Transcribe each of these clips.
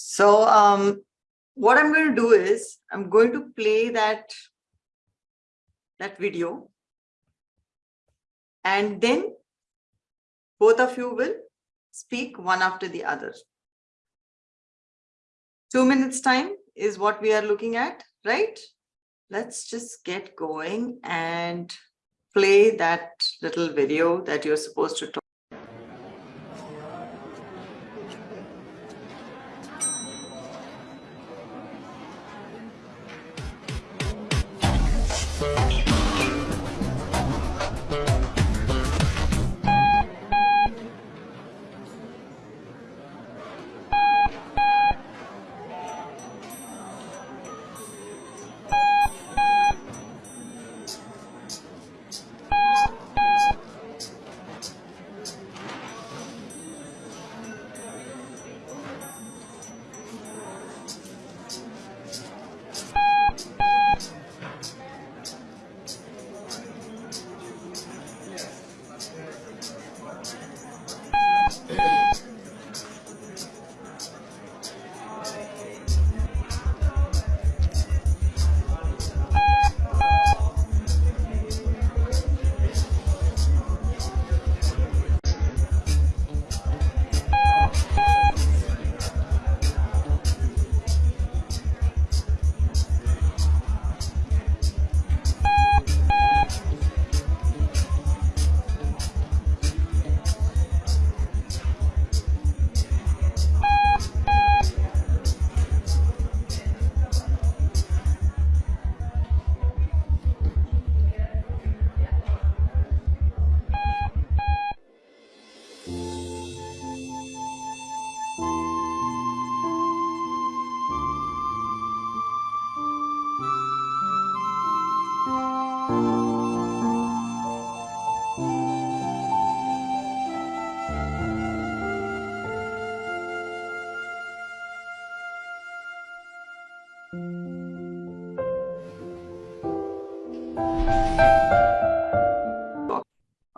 So um, what I'm going to do is I'm going to play that, that video. And then both of you will speak one after the other. Two minutes time is what we are looking at, right? Let's just get going and play that little video that you're supposed to talk.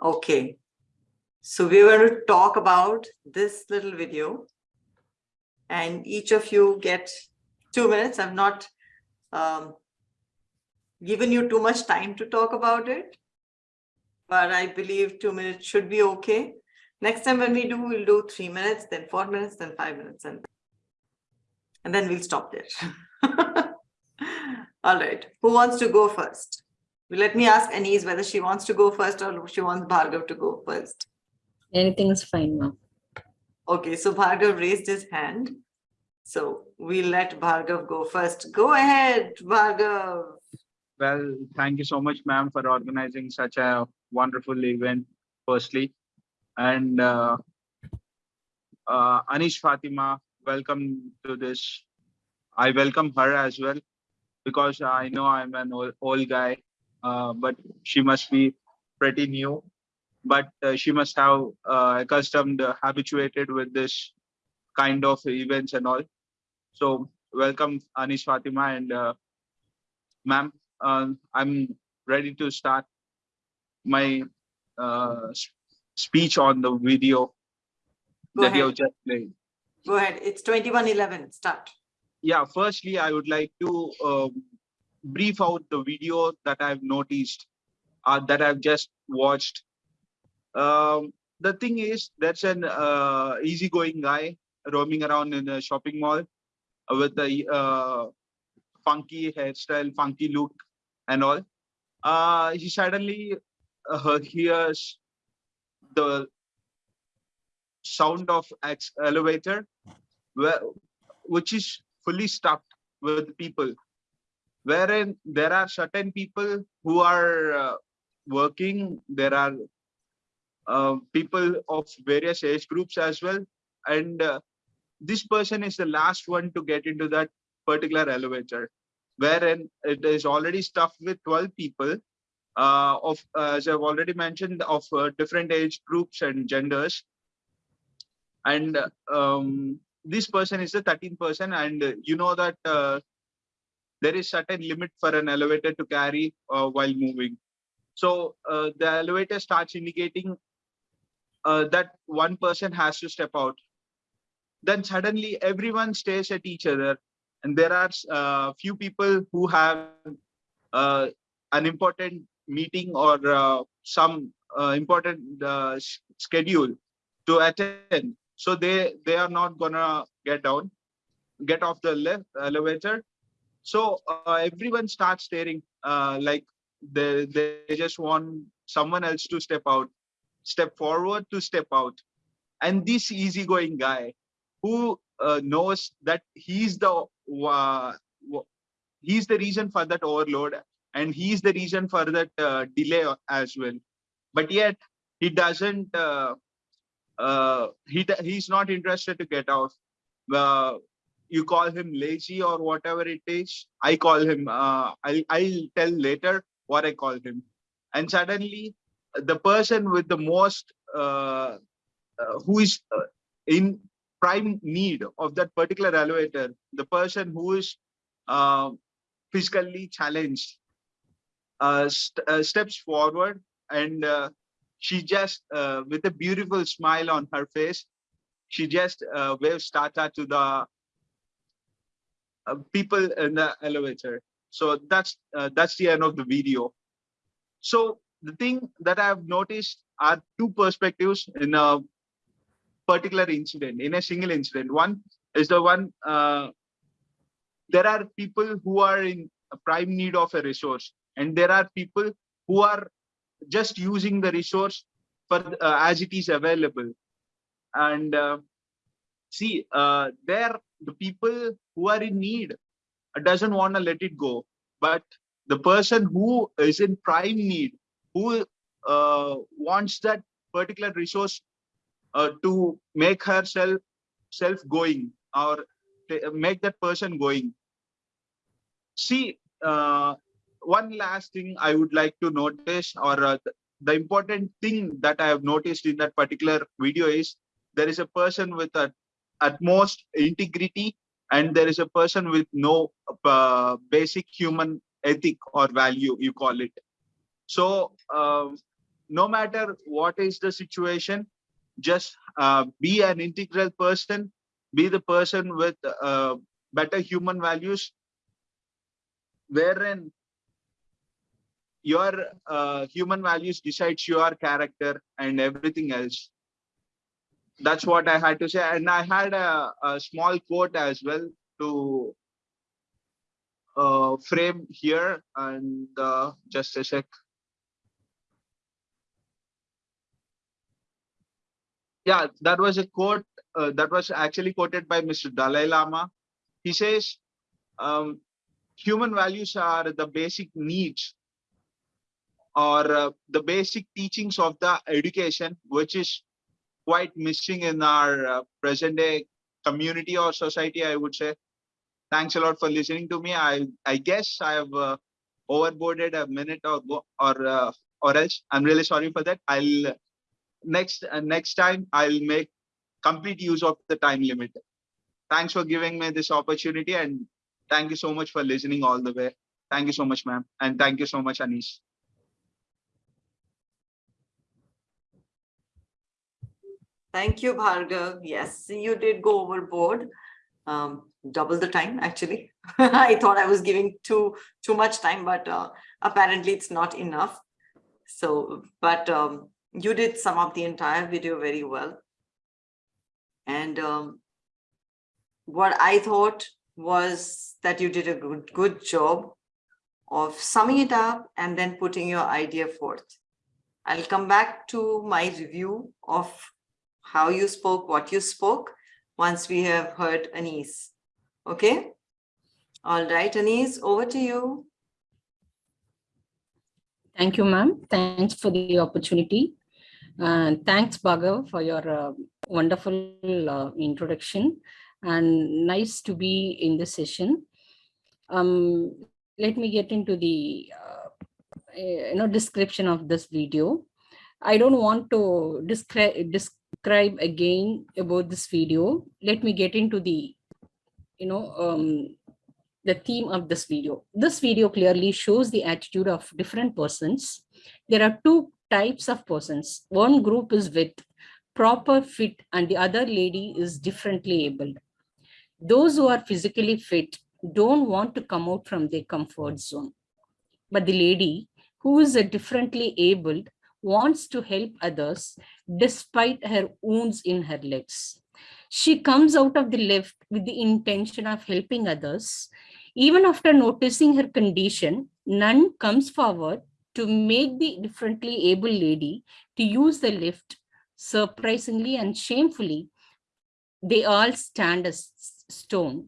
Okay. So we're going to talk about this little video and each of you get two minutes. I've not um, given you too much time to talk about it, but I believe two minutes should be okay. Next time when we do, we'll do three minutes, then four minutes, then five minutes, and, and then we'll stop there. All right, who wants to go first? Let me ask Anise whether she wants to go first or she wants Bhargav to go first. Anything is fine, ma'am. Okay, so Bhargav raised his hand. So we'll let Bhargav go first. Go ahead, Bhargav. Well, thank you so much, ma'am, for organizing such a wonderful event, firstly. And uh, uh, Anish Fatima, welcome to this. I welcome her as well because I know I'm an old, old guy, uh, but she must be pretty new. But uh, she must have uh, accustomed, uh, habituated with this kind of events and all. So welcome, Anish Fatima and uh, ma'am. Uh, I'm ready to start my uh, speech on the video Go that you have just played. Go ahead. It's 2111. Start. Yeah, firstly, I would like to um, brief out the video that I've noticed, uh, that I've just watched. Um, the thing is, that's an uh, easygoing guy roaming around in a shopping mall with a uh, funky hairstyle, funky look, and all. Uh, he suddenly uh, hears the sound of elevator, which is fully stuffed with people. Wherein there are certain people who are uh, working. There are uh, people of various age groups as well. And uh, this person is the last one to get into that particular elevator wherein it is already stuffed with 12 people uh, of uh, as i've already mentioned of uh, different age groups and genders. And um, this person is the 13th person and uh, you know that uh, there is certain limit for an elevator to carry uh, while moving. So uh, the elevator starts indicating uh, that one person has to step out. Then suddenly everyone stares at each other and there are uh, few people who have an important meeting or some important schedule to attend so they they are not gonna get down get off the elevator. So uh, everyone starts staring uh, like they they just want someone else to step out step forward to step out. And this easygoing guy who uh, knows that he's the uh, he's the reason for that overload and he's the reason for that uh, delay as well. But yet he doesn't uh, he he's not interested to get out. uh, you call him lazy or whatever it is i call him uh, I'll, I'll tell later what i call him and suddenly the person with the most uh, uh, who is uh, in prime need of that particular elevator the person who is uh, physically challenged st- steps forward and she just uh, with a beautiful smile on her face she just uh, waves tata to the uh, people in the elevator. So that's uh, that's the end of the video. So the thing that i've noticed are two perspectives in a particular incident in a single incident. One is the one uh, there are people who are in prime need of a resource and there are people who are just using the resource for uh, as it is available. And uh, see uh, there the people who are in need uh, doesn't want to let it go. But the person who is in prime need who uh, wants that particular resource uh, to make herself self going or make that person going. See uh, one last thing i would like to notice or uh, the important thing that i have noticed in that particular video is there is a person with a utmost integrity and there is a person with no uh, basic human ethic or value you call it. So um, no matter what is the situation just uh, be an integral person be the person with uh, better human values wherein your uh, human values decides your character and everything else. That's what i had to say. And i had a, a small quote as well to uh, frame here and uh, just a sec. Yeah that was a quote uh, that was actually quoted by mr dalai lama. He says um, human values are the basic needs or uh, the basic teachings of the education which is quite missing in our uh, present day community or society i would say. Thanks a lot for listening to me. I i guess i have uh, overboarded a minute or or uh, or else. I'm really sorry for that. I'll next uh, next time i'll make complete use of the time limit. Thanks for giving me this opportunity and thank you so much for listening all the way. Thank you so much ma'am. And thank you so much anish Thank you, Bhargav. Yes, you did go overboard. Um, double the time, actually. I thought I was giving too too much time, but uh, apparently it's not enough. So, but um, you did sum up the entire video very well. And um, what I thought was that you did a good, good job of summing it up and then putting your idea forth. I'll come back to my review of how you spoke, what you spoke, once we have heard Anise. Okay? All right, Anise, over to you. Thank you, ma'am. Thanks for the opportunity. And thanks, Bhargav, for your uh, wonderful uh, introduction. And nice to be in this session. Um, let me get into the uh, you know description of this video. I don't want to describe describe again about this video. Let me get into the you know um, the theme of this video. This video clearly shows the attitude of different persons. There are two types of persons. One group is with proper fit and the other lady is differently abled. Those who are physically fit don't want to come out from their comfort zone. But the lady who is a differently abled wants to help others despite her wounds in her legs. She comes out of the lift with the intention of helping others. Even after noticing her condition, none comes forward to make the differently able lady to use the lift. Surprisingly and shamefully, they all stand as stone.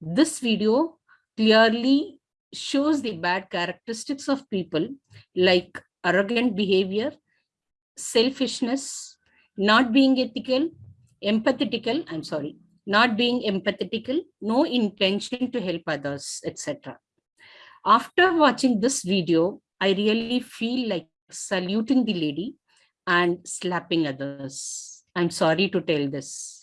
This video clearly shows the bad characteristics of people like arrogant behavior, selfishness, not being ethical, empathetical, I'm sorry, not being empathetical, no intention to help others, etc. After watching this video, I really feel like saluting the lady and slapping others. I'm sorry to tell this.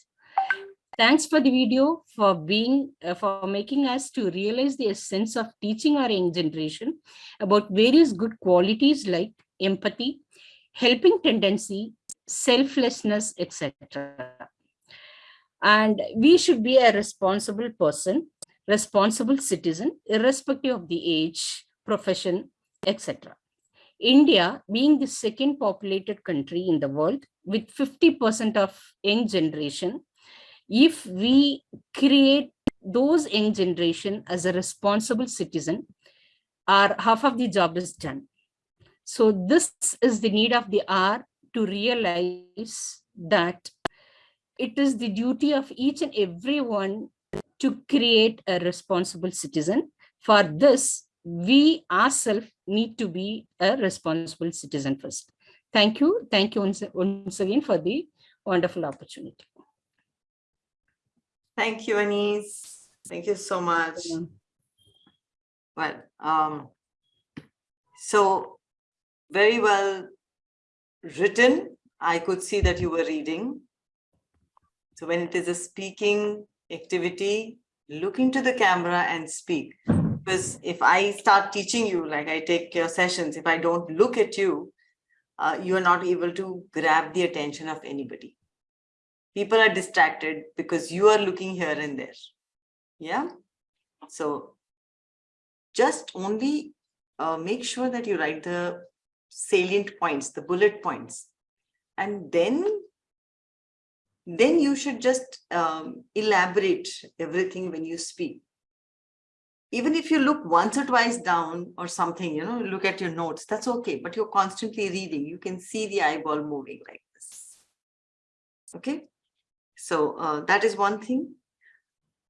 Thanks for the video, for being, uh, for making us to realize the essence of teaching our young generation about various good qualities like empathy, helping tendency, selflessness, etc. And we should be a responsible person, responsible citizen, irrespective of the age, profession, etc. India being the second populated country in the world with 50% of young generation, if we create those young generation as a responsible citizen, our half of the job is done. So this is the need of the hour to realize that it is the duty of each and everyone to create a responsible citizen. For this, we ourselves need to be a responsible citizen first. Thank you. Thank you once, once again for the wonderful opportunity. Thank you, Anise. Thank you so much. Well, um, so very well written. I could see that you were reading. So when it is a speaking activity, look into the camera and speak. Because if I start teaching you, like I take your sessions, if I don't look at you, uh, you are not able to grab the attention of anybody. People are distracted because you are looking here and there. Yeah. So just only uh, make sure that you write the salient points, the bullet points. And then, then you should just um, elaborate everything when you speak. Even if you look once or twice down or something, you know, look at your notes, that's okay. But you're constantly reading. You can see the eyeball moving like this. Okay. So uh, that is one thing.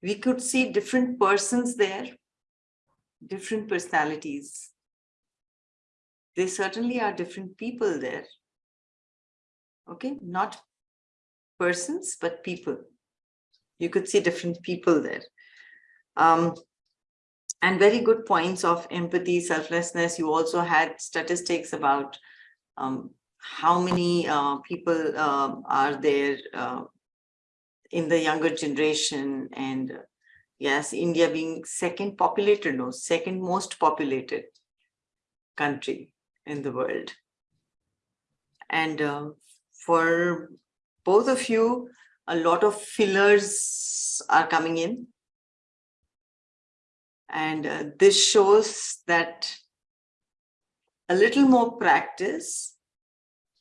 We could see different persons there, different personalities there certainly are different people there. Okay, not persons, but people. You could see different people there. Um, and very good points of empathy, selflessness. You also had statistics about um, how many uh, people uh, are there uh, in the younger generation and uh, yes, India being second populated, no, second most populated country in the world. And uh, for both of you, a lot of fillers are coming in. And uh, this shows that a little more practice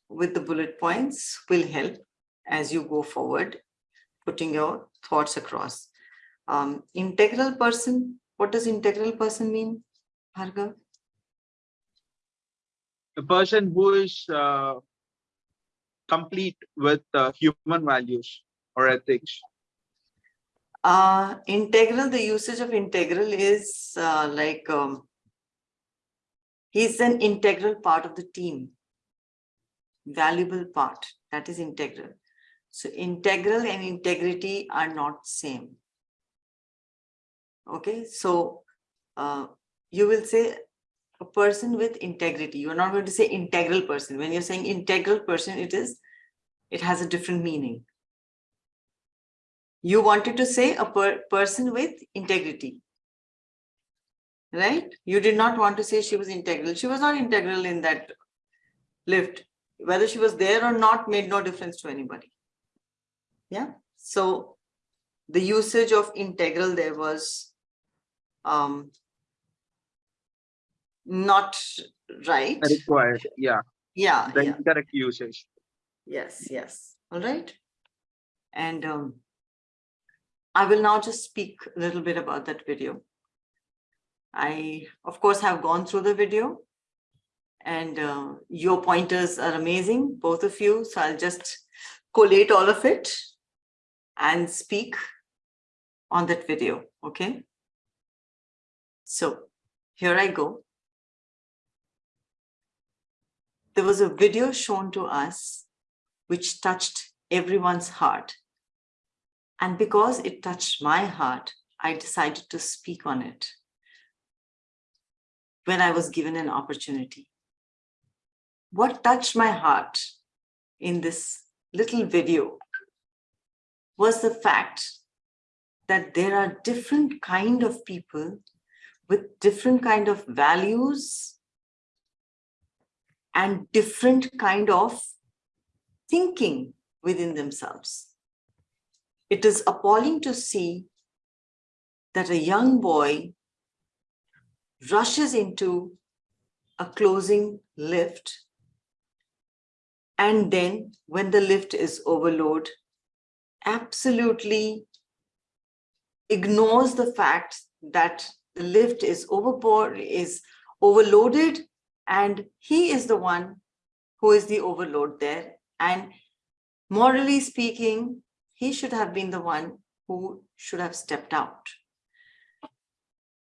with the bullet points will help as you go forward, putting your thoughts across. Um, integral person, what does integral person mean, Bhargav? a person who is uh, complete with uh, human values or ethics? Uh, integral, the usage of integral is uh, like um, he's an integral part of the team, valuable part, that is integral. So integral and integrity are not same. Okay, so uh, you will say a person with integrity. You're not going to say integral person. When you're saying integral person, it is, it has a different meaning. You wanted to say a per person with integrity. Right? You did not want to say she was integral. She was not integral in that lift. whether she was there or not made no difference to anybody. Yeah, so the usage of integral there was um, not right. Required, yeah, Yeah, the yeah, incorrect usage. yes, yes, all right. And um, I will now just speak a little bit about that video. I, of course, have gone through the video and uh, your pointers are amazing, both of you. So I'll just collate all of it and speak on that video, okay? So here I go. There was a video shown to us which touched everyone's heart. And because it touched my heart, I decided to speak on it when I was given an opportunity. What touched my heart in this little video was the fact that there are different kind of people with different kind of values and different kind of thinking within themselves. It is appalling to see that a young boy rushes into a closing lift and then when the lift is overload absolutely ignores the fact that the lift is overboard is overloaded and he is the one who is the overload there. And morally speaking he should have been the one who should have stepped out.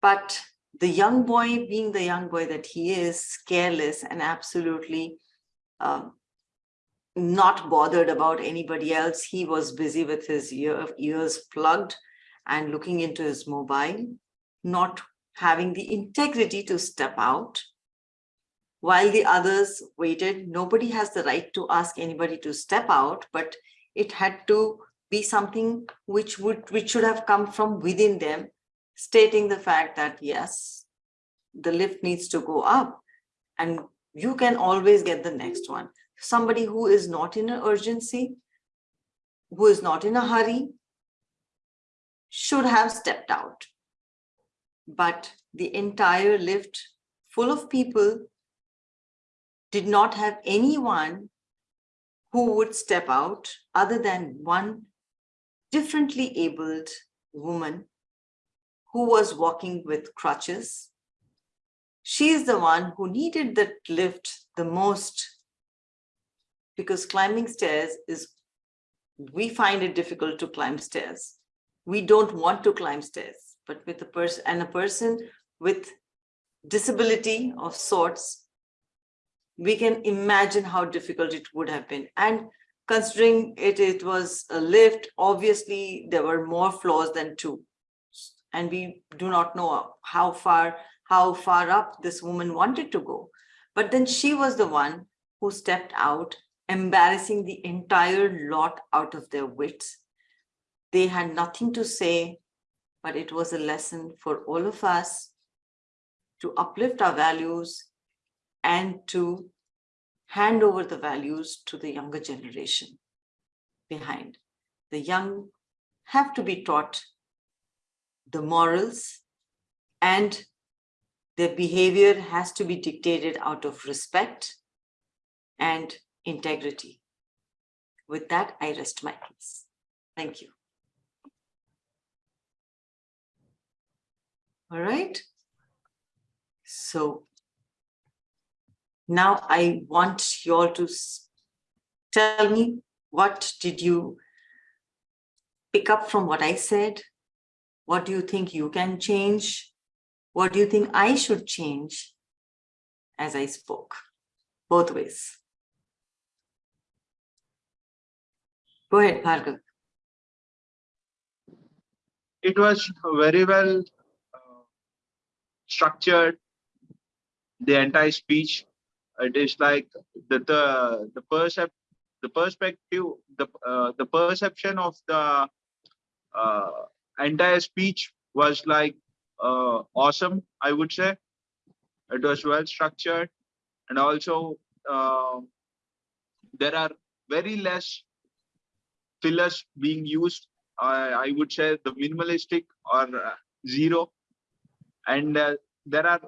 But the young boy being the young boy that he is careless and absolutely um, not bothered about anybody else. He was busy with his ear, ears plugged and looking into his mobile not having the integrity to step out. While the others waited nobody has the right to ask anybody to step out but it had to be something which would which should have come from within them stating the fact that yes the lift needs to go up and you can always get the next one somebody who is not in an urgency who is not in a hurry should have stepped out but the entire lift full of people did not have anyone who would step out other than one differently abled woman who was walking with crutches. She is the one who needed that lift the most because climbing stairs is, we find it difficult to climb stairs. We don't want to climb stairs, but with a person and a person with disability of sorts, we can imagine how difficult it would have been. And considering it, it was a lift, obviously there were more floors than two. And we do not know how far, how far up this woman wanted to go. But then she was the one who stepped out, embarrassing the entire lot out of their wits. They had nothing to say, but it was a lesson for all of us to uplift our values and to hand over the values to the younger generation behind. The young have to be taught the morals and their behavior has to be dictated out of respect and integrity. With that, I rest my case. Thank you. All right. So now I want you all to tell me what did you pick up from what I said? What do you think you can change? What do you think I should change as I spoke? Both ways. Go ahead, Bhargav. It was very well uh, structured, the entire speech. It is like the the the percep the perspective, the uh, the perception of the uh, entire speech was like uh, awesome, I would say. It was well structured and also uh, there are very less fillers being used. Uh, I would say the minimalistic or uh, zero. And uh, there are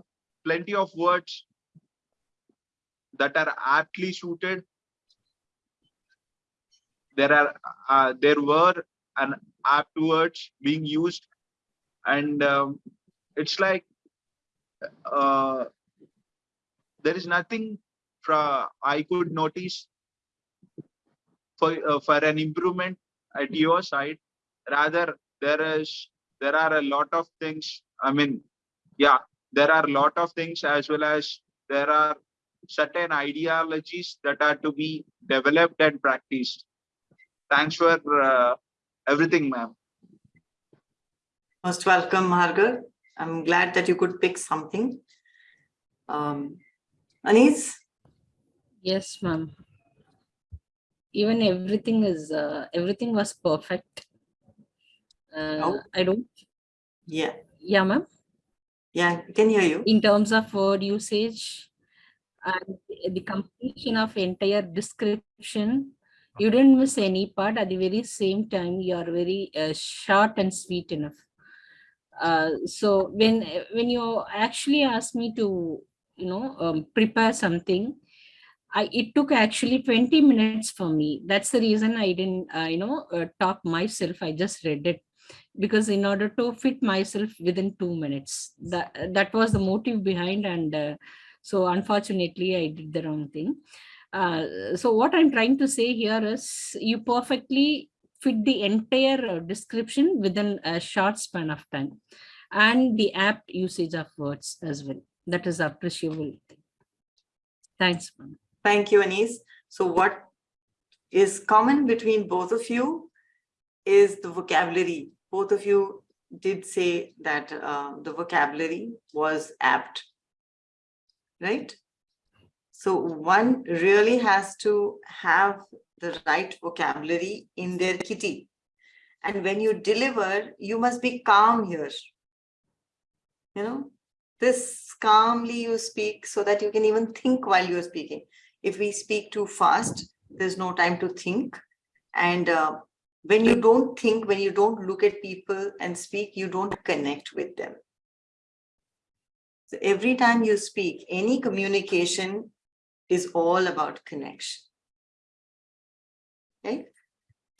plenty of words that are aptly suited. There are uh, there were an apt words being used, and um, it's like uh, there is nothing from I could notice for uh, for an improvement at your side. Rather, there is there are a lot of things. I mean, yeah, there are a lot of things as well as there are certain ideologies that are to be developed and practiced. Thanks for uh, everything, ma'am. Most welcome, Bhargav. I'm glad that you could pick something. Um, Anis, Yes, ma'am. Even everything is, uh, everything was perfect. Uh, Oh. I don't, yeah, yeah, ma'am. yeah, I can hear you. in terms of word usage and the completion of entire description you didn't miss any part at the very same time you are very uh, short and sweet enough uh, so when when you actually asked me to you know um, prepare something I, it took actually 20 minutes for me. That's the reason I didn't, uh, you know, uh, talk myself. I just read it because in order to fit myself within two minutes, that that was the motive behind. And uh, so unfortunately, I did the wrong thing. Uh, so what I'm trying to say here is you perfectly fit the entire uh, description within a short span of time and the apt usage of words as well. That is appreciable. Thanks. Thank you, Anis. So what is common between both of you is the vocabulary. Both of you did say that uh, the vocabulary was apt, right? So one really has to have the right vocabulary in their kitty. And when you deliver, you must be calm here. You know, this calmly you speak so that you can even think while you're speaking. If we speak too fast, there's no time to think. And uh, when you don't think, when you don't look at people and speak, you don't connect with them. So every time you speak, any communication is all about connection. Okay,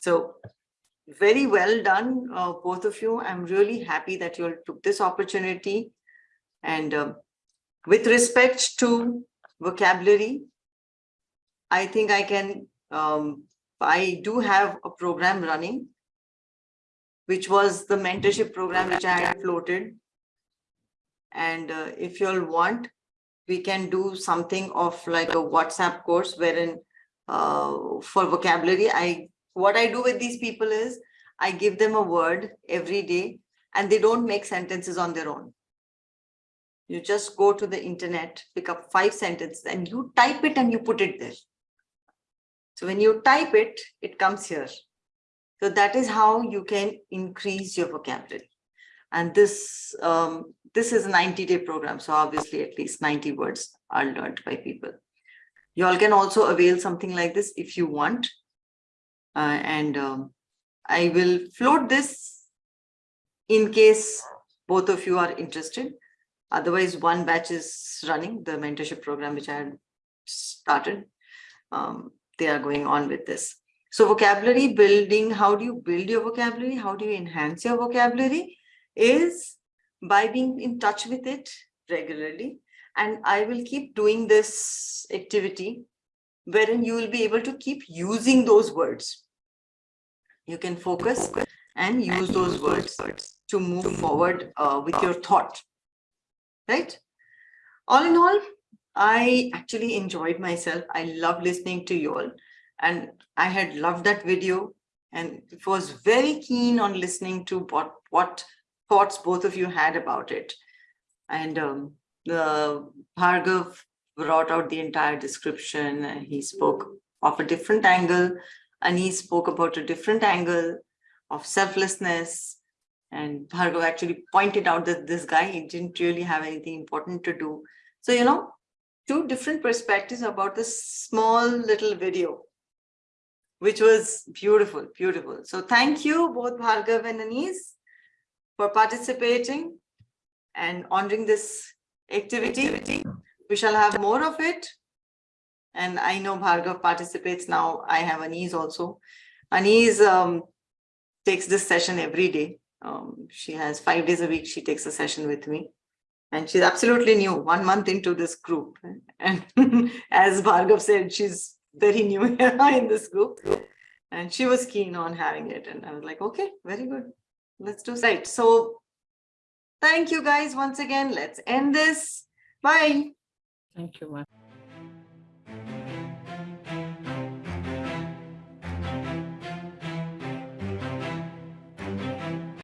so very well done, uh, both of you. I'm really happy that you all took this opportunity. And um, with respect to vocabulary, I think I can, um, I do have a program running, which was the mentorship program which I had floated. And uh, if you all want, we can do something of like a WhatsApp course wherein uh, for vocabulary, I what I do with these people is I give them a word every day and they don't make sentences on their own. You just go to the internet, pick up five sentences and you type it and you put it there. So when you type it, it comes here. So that is how you can increase your vocabulary. And this um, this is a 90 day program. So obviously at least 90 words are learned by people. You all can also avail something like this if you want. Uh, and um, I will float this in case both of you are interested. Otherwise, one batch is running the mentorship program, which I had started. Um, they are going on with this. So vocabulary building, how do you build your vocabulary? How do you enhance your vocabulary? Is by being in touch with it regularly. And I will keep doing this activity wherein you will be able to keep using those words. You can focus and use those words to move forward uh, with your thought, right? All in all, I actually enjoyed myself. I love listening to you all and I had loved that video and was very keen on listening to what, what thoughts both of you had about it. And um, the Bhargav brought out the entire description. and He spoke of a different angle and he spoke about a different angle of selflessness. And Bhargav actually pointed out that this guy he didn't really have anything important to do. So, you know, two different perspectives about this small little video. which was beautiful, beautiful. So thank you both Bhargav and Anis for participating and honoring this activity. We shall have more of it. And I know Bhargav participates now. I have Anis also. Anis um, takes this session every day. Um, she has five days a week. She takes a session with me. And she's absolutely new, one month into this group. And as Bhargav said, she's very new in this group. And she was keen on having it. And I was like, okay, very good. Let's do right. So thank you guys once again. Let's end this. Bye. Thank you.